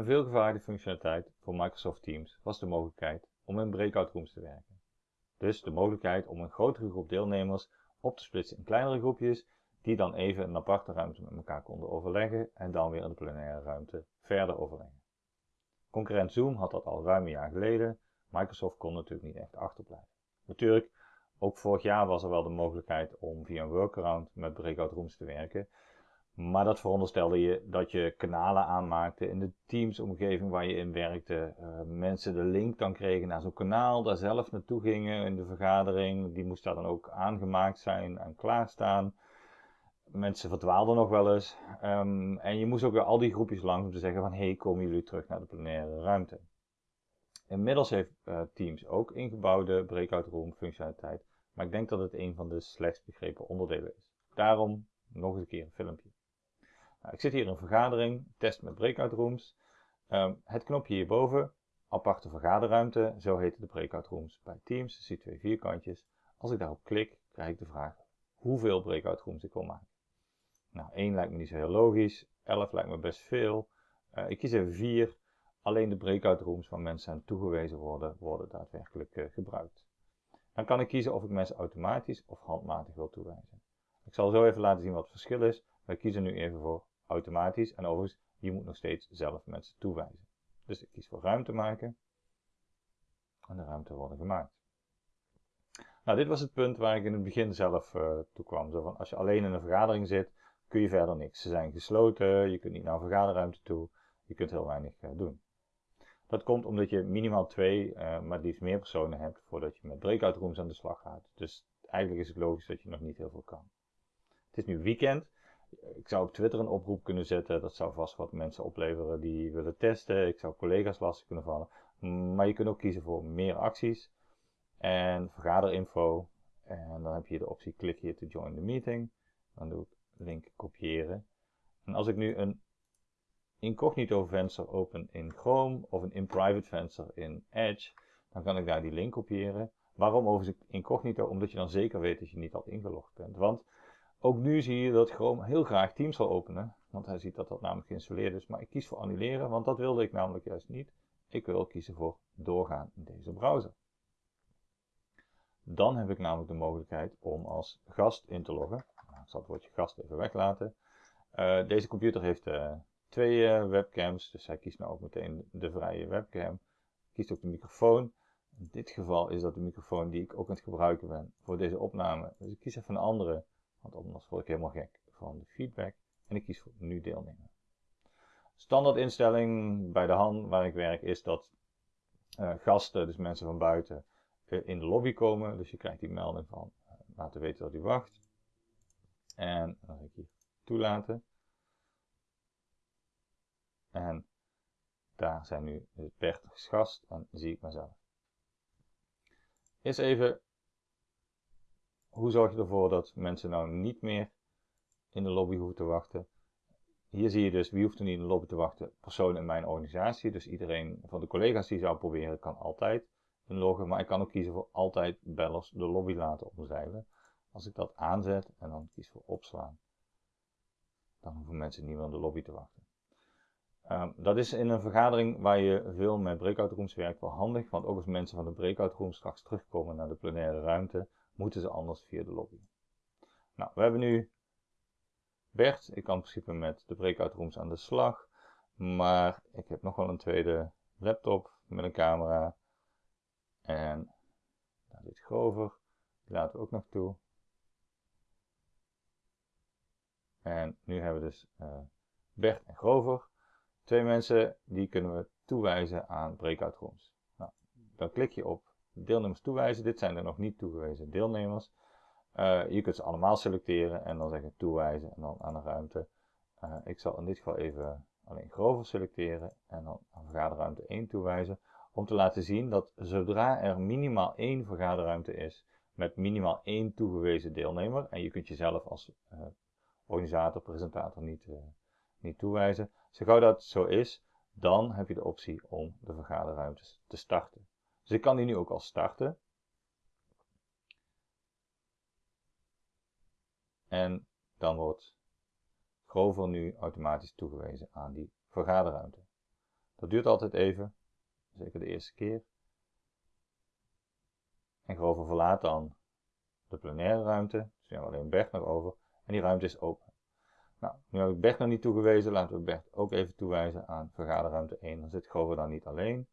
Een veelgevraagde functionaliteit voor Microsoft Teams was de mogelijkheid om in breakout rooms te werken. Dus de mogelijkheid om een grotere groep deelnemers op te splitsen in kleinere groepjes, die dan even een aparte ruimte met elkaar konden overleggen en dan weer in de plenaire ruimte verder overleggen. Concurrent Zoom had dat al ruim een jaar geleden, Microsoft kon natuurlijk niet echt achterblijven. Natuurlijk, ook vorig jaar was er wel de mogelijkheid om via een workaround met breakout rooms te werken, maar dat veronderstelde je dat je kanalen aanmaakte in de Teams-omgeving waar je in werkte. Uh, mensen de link dan kregen naar zo'n kanaal, daar zelf naartoe gingen in de vergadering. Die moest daar dan ook aangemaakt zijn en klaarstaan. Mensen verdwaalden nog wel eens. Um, en je moest ook weer al die groepjes langs om te zeggen van... hey, komen jullie terug naar de plenaire ruimte? Inmiddels heeft uh, Teams ook ingebouwde breakout room functionaliteit. Maar ik denk dat het een van de slechtst begrepen onderdelen is. Daarom nog eens een keer een filmpje. Nou, ik zit hier in een vergadering, test met breakout rooms. Um, het knopje hierboven, aparte vergaderruimte, zo heten de breakout rooms bij Teams. Je ziet twee vierkantjes. Als ik daarop klik, krijg ik de vraag hoeveel breakout rooms ik wil maken. Nou, 1 lijkt me niet zo heel logisch, 11 lijkt me best veel. Uh, ik kies even 4. Alleen de breakout rooms waar mensen aan toegewezen worden, worden daadwerkelijk uh, gebruikt. Dan kan ik kiezen of ik mensen automatisch of handmatig wil toewijzen. Ik zal zo even laten zien wat het verschil is. Wij kiezen nu even voor automatisch. En overigens, je moet nog steeds zelf mensen toewijzen. Dus ik kies voor ruimte maken. En de ruimte worden gemaakt. Nou, dit was het punt waar ik in het begin zelf uh, toe kwam. Zo van, als je alleen in een vergadering zit, kun je verder niks. Ze zijn gesloten, je kunt niet naar een vergaderruimte toe, je kunt heel weinig uh, doen. Dat komt omdat je minimaal twee, uh, maar liefst meer personen hebt voordat je met breakout rooms aan de slag gaat. Dus eigenlijk is het logisch dat je nog niet heel veel kan. Het is nu weekend, ik zou op Twitter een oproep kunnen zetten. Dat zou vast wat mensen opleveren die willen testen. Ik zou collega's lastig kunnen vallen. Maar je kunt ook kiezen voor meer acties. En vergaderinfo. En dan heb je de optie klik hier to join the meeting. Dan doe ik link kopiëren. En als ik nu een incognito venster open in Chrome of een in-private venster in Edge, dan kan ik daar die link kopiëren. Waarom overigens incognito? Omdat je dan zeker weet dat je niet al ingelogd bent. Want ook nu zie je dat Chrome heel graag Teams zal openen, want hij ziet dat dat namelijk geïnstalleerd is. Maar ik kies voor annuleren, want dat wilde ik namelijk juist niet. Ik wil kiezen voor doorgaan in deze browser. Dan heb ik namelijk de mogelijkheid om als gast in te loggen. Nou, ik zal het woordje gast even weglaten. Uh, deze computer heeft uh, twee uh, webcams, dus hij kiest nou ook meteen de vrije webcam. Kiest ook de microfoon. In dit geval is dat de microfoon die ik ook aan het gebruiken ben voor deze opname. Dus ik kies even een andere want anders word ik helemaal gek van de feedback. En ik kies voor nu deelnemen. Standaard instelling bij de hand waar ik werk is dat uh, gasten, dus mensen van buiten, uh, in de lobby komen. Dus je krijgt die melding van uh, laten weten dat u wacht. En dan ga ik hier toelaten. En daar zijn nu Bert als gast en zie ik mezelf. Eerst even hoe zorg je ervoor dat mensen nou niet meer in de lobby hoeven te wachten? Hier zie je dus wie hoeft er niet in de lobby te wachten. Personen in mijn organisatie, dus iedereen van de collega's die zou proberen, kan altijd inloggen. Maar ik kan ook kiezen voor altijd bellers de lobby laten omzeilen. Als ik dat aanzet en dan kies voor opslaan, dan hoeven mensen niet meer in de lobby te wachten. Um, dat is in een vergadering waar je veel met breakout rooms werkt wel handig, want ook als mensen van de breakout room straks terugkomen naar de plenaire ruimte, moeten ze anders via de lobby. Nou, we hebben nu Bert. Ik kan in principe met de breakout rooms aan de slag. Maar ik heb nog wel een tweede laptop met een camera. En daar zit Grover. Die laten we ook nog toe. En nu hebben we dus uh, Bert en Grover. Twee mensen die kunnen we toewijzen aan breakout rooms. Nou, dan klik je op deelnemers toewijzen. Dit zijn er nog niet toegewezen deelnemers. Uh, je kunt ze allemaal selecteren en dan zeggen toewijzen en dan aan de ruimte. Uh, ik zal in dit geval even alleen Grover selecteren en dan vergaderruimte 1 toewijzen. Om te laten zien dat zodra er minimaal één vergaderruimte is met minimaal één toegewezen deelnemer. En je kunt jezelf als uh, organisator, presentator niet, niet toewijzen. Zo gauw dat zo is, dan heb je de optie om de vergaderruimtes te starten. Dus ik kan die nu ook al starten. En dan wordt Grover nu automatisch toegewezen aan die vergaderruimte. Dat duurt altijd even, zeker de eerste keer. En Grover verlaat dan de plenaire ruimte, dus we hebben alleen Bert nog over, en die ruimte is open. Nou, nu heb ik Bert nog niet toegewezen, laten we Bert ook even toewijzen aan vergaderruimte 1. Dan zit Grover dan niet alleen.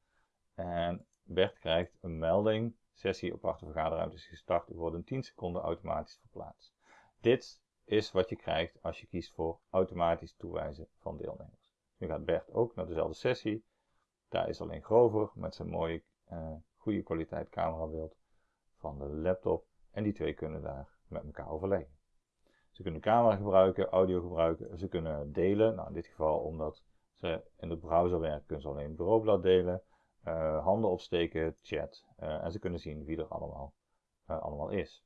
En Bert krijgt een melding, sessie aparte vergaderruimte is gestart, u wordt in 10 seconden automatisch verplaatst. Dit is wat je krijgt als je kiest voor automatisch toewijzen van deelnemers. Nu gaat Bert ook naar dezelfde sessie. Daar is alleen Grover met zijn mooie, uh, goede kwaliteit camerabeeld van de laptop. En die twee kunnen daar met elkaar overleggen. Ze kunnen camera gebruiken, audio gebruiken, ze kunnen delen. Nou, in dit geval omdat ze in de browser werken, kunnen ze alleen het bureaublad delen. Uh, handen opsteken, chat. Uh, en ze kunnen zien wie er allemaal, uh, allemaal is.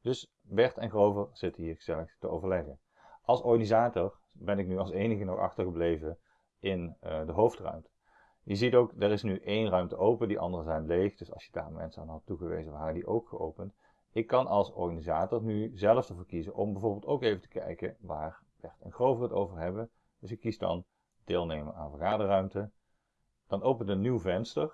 Dus Bert en Grover zitten hier gezellig te overleggen. Als organisator ben ik nu als enige nog achtergebleven in de hoofdruimte. Je ziet ook, er is nu één ruimte open, die andere zijn leeg. Dus als je daar mensen aan had toegewezen, waren die ook geopend. Ik kan als organisator nu zelf ervoor kiezen om bijvoorbeeld ook even te kijken waar Bert en Grover het over hebben. Dus ik kies dan deelnemen aan vergaderruimte. Dan opent een nieuw venster,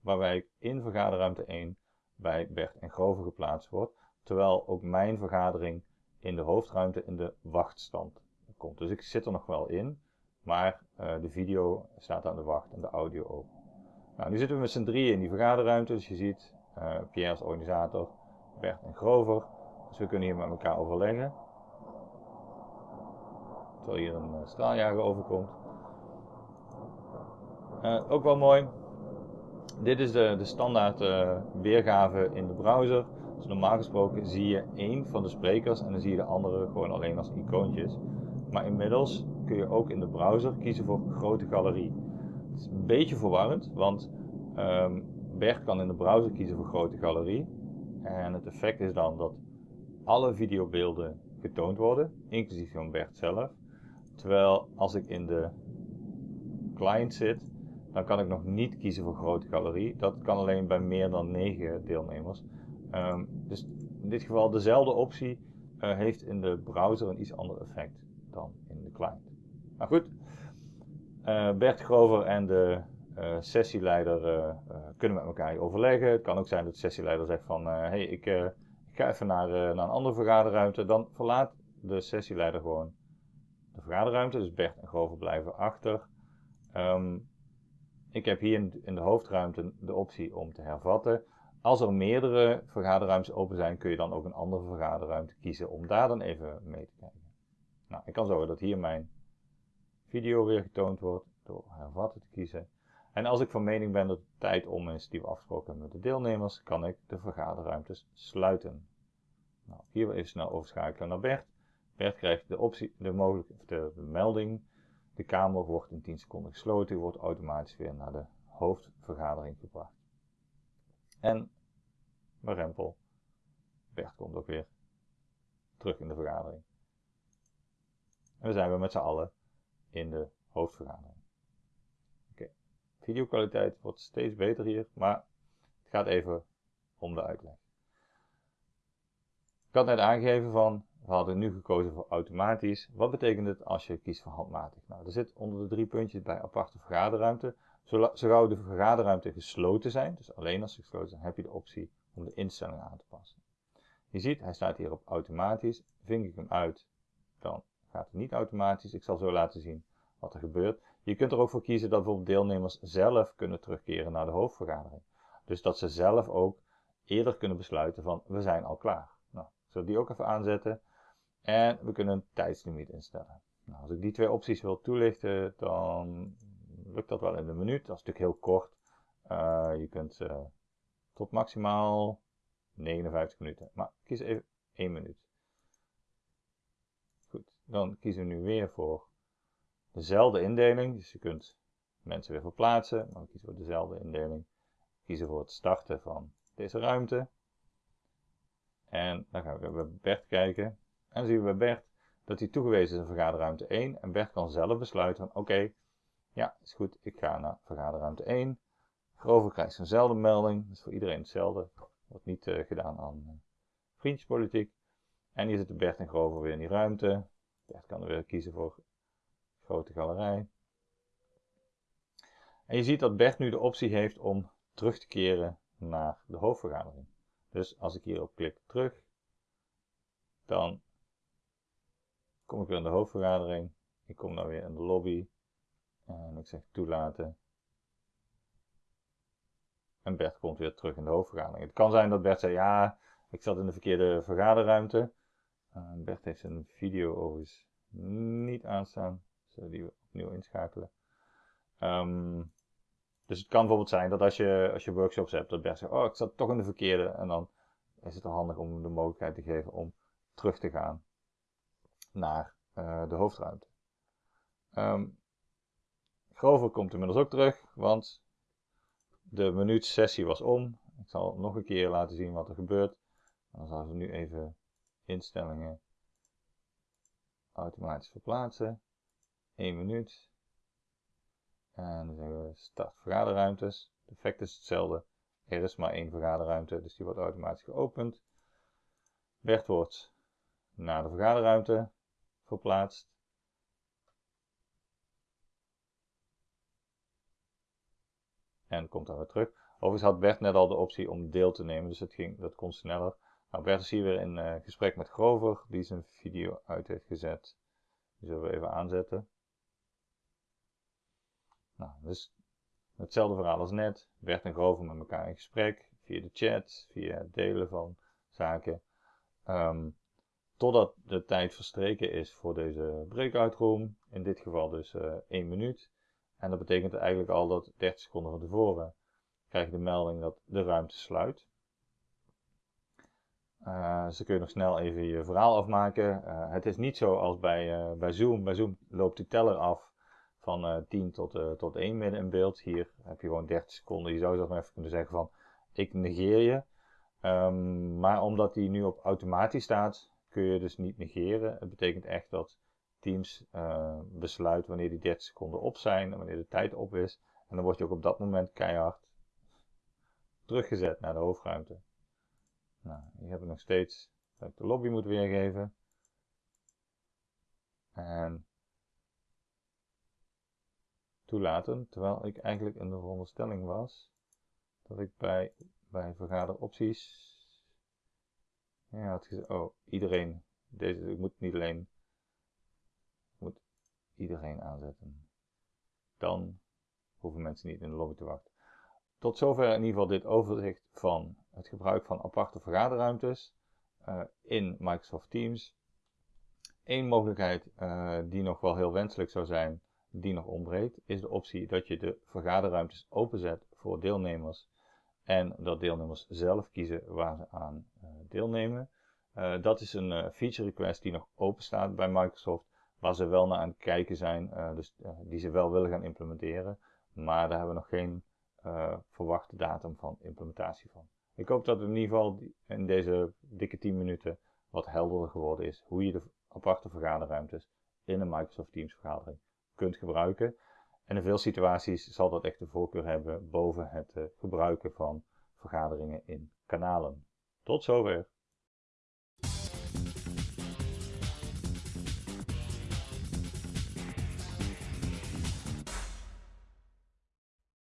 waarbij ik in vergaderruimte 1 bij Bert en Grover geplaatst word. Terwijl ook mijn vergadering in de hoofdruimte in de wachtstand komt. Dus ik zit er nog wel in, maar uh, de video staat aan de wacht en de audio ook. Nou, nu zitten we met z'n drieën in die vergaderruimte, dus je ziet uh, Pierre als organisator, Bert en Grover. Dus we kunnen hier met elkaar overleggen. Terwijl hier een uh, straaljager overkomt. Ook wel mooi. Dit is de, de standaard weergave in de browser. Dus normaal gesproken zie je één van de sprekers en dan zie je de andere gewoon alleen als icoontjes. Maar inmiddels kun je ook in de browser kiezen voor grote galerie. Het is een beetje verwarrend, want um, Bert kan in de browser kiezen voor grote galerie. En het effect is dan dat alle videobeelden getoond worden, inclusief van Bert zelf. Terwijl als ik in de client zit, dan kan ik nog niet kiezen voor grote galerie. Dat kan alleen bij meer dan 9 deelnemers. Um, dus in dit geval dezelfde optie uh, heeft in de browser een iets ander effect dan in de client. Maar goed, uh, Bert Grover en de uh, sessieleider kunnen met elkaar overleggen. Het kan ook zijn dat de sessieleider zegt van, hey, ik, ik, ga even naar, naar een andere vergaderruimte. Dan verlaat de sessieleider gewoon de vergaderruimte. Dus Bert en Grover blijven achter. Um, ik heb hier in, de hoofdruimte de optie om te hervatten. Als er meerdere vergaderruimtes open zijn, kun je dan ook een andere vergaderruimte kiezen om daar dan even mee te kijken. Nou, ik kan zorgen dat hier mijn video weer getoond wordt door hervatten te kiezen. En als ik van mening ben dat het tijd om is die we afgesproken hebben met de deelnemers, kan ik de vergaderruimtes sluiten. Nou, hier even snel overschakelen naar Bert. Bert krijgt de, optie, de, mogelijke, de, de melding. De kamer wordt in 10 seconden gesloten. U wordt automatisch weer naar de hoofdvergadering gebracht. En mijn rempel. Bert komt ook weer terug in de vergadering. En we zijn weer met z'n allen in de hoofdvergadering. Oké, videokwaliteit wordt steeds beter hier, maar het gaat even om de uitleg. Ik had net aangegeven van, we hadden nu gekozen voor automatisch. Wat betekent het als je kiest voor handmatig? Nou, er zit onder de drie puntjes bij aparte vergaderruimte. Zo de vergaderruimte gesloten zijn, dus alleen als ze gesloten zijn, heb je de optie om de instellingen aan te passen. Je ziet, hij staat hier op automatisch. Vink ik hem uit, dan gaat het niet automatisch. Ik zal zo laten zien wat er gebeurt. Je kunt er ook voor kiezen dat bijvoorbeeld deelnemers zelf kunnen terugkeren naar de hoofdvergadering. Dus dat ze zelf ook eerder kunnen besluiten van we zijn al klaar. Nou, ik zal die ook even aanzetten. En we kunnen een tijdslimiet instellen. Nou, als ik die twee opties wil toelichten, dan lukt dat wel in een minuut. Dat is natuurlijk heel kort. Uh, je kunt uh, tot maximaal 59 minuten. Maar kies even 1 minuut. Goed, dan kiezen we nu weer voor dezelfde indeling. Dus je kunt mensen weer verplaatsen, maar we kiezen voor dezelfde indeling. Kiezen voor het starten van deze ruimte. En dan gaan we bij Bert kijken. En zien we bij Bert dat hij toegewezen is in vergaderruimte 1. En Bert kan zelf besluiten van oké, ja, is goed, ik ga naar vergaderruimte 1. Grover krijgt zijnzelfde melding, dat is voor iedereen hetzelfde. Wordt niet uh, gedaan aan uh, vriendjespolitiek. En hier zitten Bert en Grover weer in die ruimte. Bert kan er weer kiezen voor grote galerij. En je ziet dat Bert nu de optie heeft om terug te keren naar de hoofdvergadering. Dus als ik hierop klik terug, dan kom ik weer in de hoofdvergadering. Ik kom dan weer in de lobby en ik zeg toelaten. En Bert komt weer terug in de hoofdvergadering. Het kan zijn dat Bert zei, ja, ik zat in de verkeerde vergaderruimte. Uh, Bert heeft zijn video overigens niet aanstaan. Zullen die opnieuw inschakelen. Ehm, dus het kan bijvoorbeeld zijn dat als je, als je workshops hebt, dat Bert zegt, oh, ik zat toch in de verkeerde. En dan is het handig om de mogelijkheid te geven om terug te gaan naar uh, de hoofdruimte. Um, Grover komt inmiddels ook terug, want de minuut sessie was om. Ik zal nog een keer laten zien wat er gebeurt. Dan zal we nu even instellingen automatisch verplaatsen. 1 minuut. En dan zeggen we start vergaderruimtes. Het effect is hetzelfde. Er is maar één vergaderruimte, dus die wordt automatisch geopend. Bert wordt naar de vergaderruimte verplaatst. En komt dan weer terug. Overigens had Bert net al de optie om deel te nemen, dus het ging, dat kon sneller. Nou, Bert is hier weer in uh, gesprek met Grover, die zijn video uit heeft gezet. Die zullen we even aanzetten. Nou, dus hetzelfde verhaal als net. Bert en Grover met elkaar in gesprek, via de chat, via het delen van zaken. Um, totdat de tijd verstreken is voor deze breakout room. In dit geval dus uh, eh, 1 minuut. En dat betekent eigenlijk al dat 30 seconden van tevoren krijg je de melding dat de ruimte sluit. Uh, dus dan kun je nog snel even je verhaal afmaken. Uh, het is niet zo als bij, bij Zoom. Bij Zoom loopt die teller af van 10 tot, tot 1 midden in beeld. Hier heb je gewoon 30 seconden. Je zou zelf even kunnen zeggen van ik negeer je. Um, maar omdat die nu op automatisch staat, kun je dus niet negeren. Het betekent echt dat Teams besluit wanneer die 30 seconden op zijn en wanneer de tijd op is. En dan word je ook op dat moment keihard teruggezet naar de hoofdruimte. Nou, hier heb ik nog steeds dat ik de lobby moet weergeven. En toelaten, terwijl ik eigenlijk in de veronderstelling was dat ik bij, bij vergaderopties ja, had gezegd, oh, iedereen, deze, ik moet niet alleen, moet iedereen aanzetten. Dan hoeven mensen niet in de lobby te wachten. Tot zover in ieder geval dit overzicht van het gebruik van aparte vergaderruimtes uh, in Microsoft Teams. Eén mogelijkheid uh, die nog wel heel wenselijk zou zijn, die nog ontbreekt, is de optie dat je de vergaderruimtes openzet voor deelnemers en dat deelnemers zelf kiezen waar ze aan uh, deelnemen. dat is een feature request die nog open staat bij Microsoft, waar ze wel naar aan het kijken zijn, dus die ze wel willen gaan implementeren, maar daar hebben we nog geen verwachte datum van implementatie van. Ik hoop dat het in ieder geval in deze dikke 10 minuten wat helderder geworden is hoe je de aparte vergaderruimtes in een Microsoft Teams vergadering kunt gebruiken. En in veel situaties zal dat echt de voorkeur hebben boven het uh, gebruiken van vergaderingen in kanalen. Tot zover.